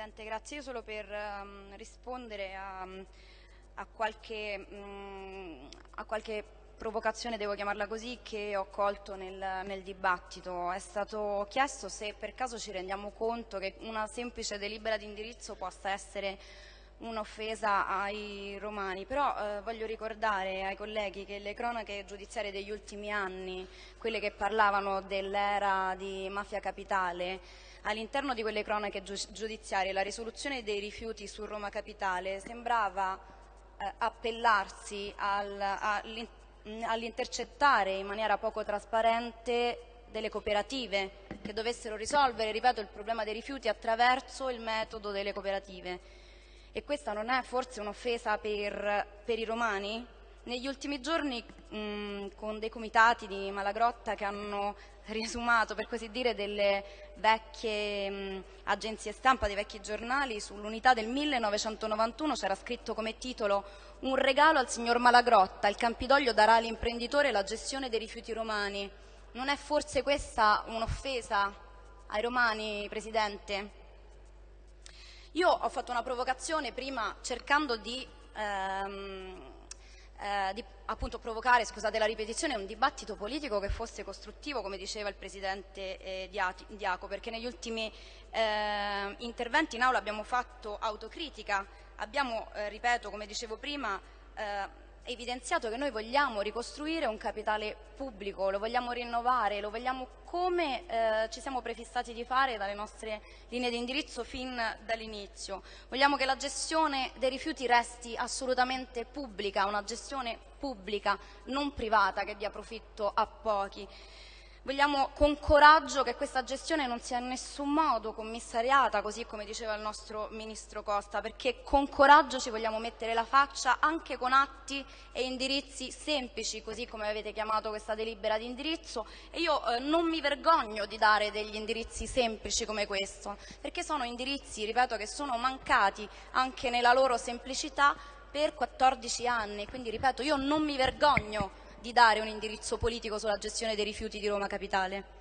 Presidente, grazie. Io solo per um, rispondere a, a, qualche, um, a, qualche, provocazione, devo chiamarla così, che ho colto nel, nel, dibattito. È stato chiesto se per caso ci rendiamo conto che una semplice delibera di indirizzo possa essere un'offesa ai romani, però eh, voglio ricordare ai colleghi che le cronache giudiziarie degli ultimi anni, quelle che parlavano dell'era di mafia capitale, all'interno di quelle cronache giudiziarie la risoluzione dei rifiuti su Roma Capitale sembrava eh, appellarsi al, all'intercettare in maniera poco trasparente delle cooperative che dovessero risolvere, ripeto, il problema dei rifiuti attraverso il metodo delle cooperative. E questa non è forse un'offesa per, per i romani? Negli ultimi giorni mh, con dei comitati di Malagrotta che hanno riesumato per così dire delle vecchie mh, agenzie stampa, dei vecchi giornali, sull'unità del 1991 c'era scritto come titolo un regalo al signor Malagrotta, il Campidoglio darà all'imprenditore la gestione dei rifiuti romani. Non è forse questa un'offesa ai romani, Presidente? Io ho fatto una provocazione prima cercando di ehm, eh, di appunto provocare, scusate la ripetizione, un dibattito politico che fosse costruttivo, come diceva il Presidente eh, Diaco, perché negli ultimi eh, interventi in aula abbiamo fatto autocritica, abbiamo, eh, ripeto, come dicevo prima, eh, evidenziato che noi vogliamo ricostruire un capitale pubblico, lo vogliamo rinnovare, lo vogliamo come eh, ci siamo prefissati di fare dalle nostre linee di indirizzo fin dall'inizio. Vogliamo che la gestione dei rifiuti resti assolutamente pubblica, una gestione pubblica, non privata che dia profitto a pochi. Vogliamo con coraggio che questa gestione non sia in nessun modo commissariata, così come diceva il nostro Ministro Costa, perché con coraggio ci vogliamo mettere la faccia anche con atti e indirizzi semplici, così come avete chiamato questa delibera di indirizzo. E io eh, non mi vergogno di dare degli indirizzi semplici come questo, perché sono indirizzi, ripeto, che sono mancati anche nella loro semplicità per 14 anni. Quindi, ripeto, io non mi vergogno di dare un indirizzo politico sulla gestione dei rifiuti di Roma Capitale.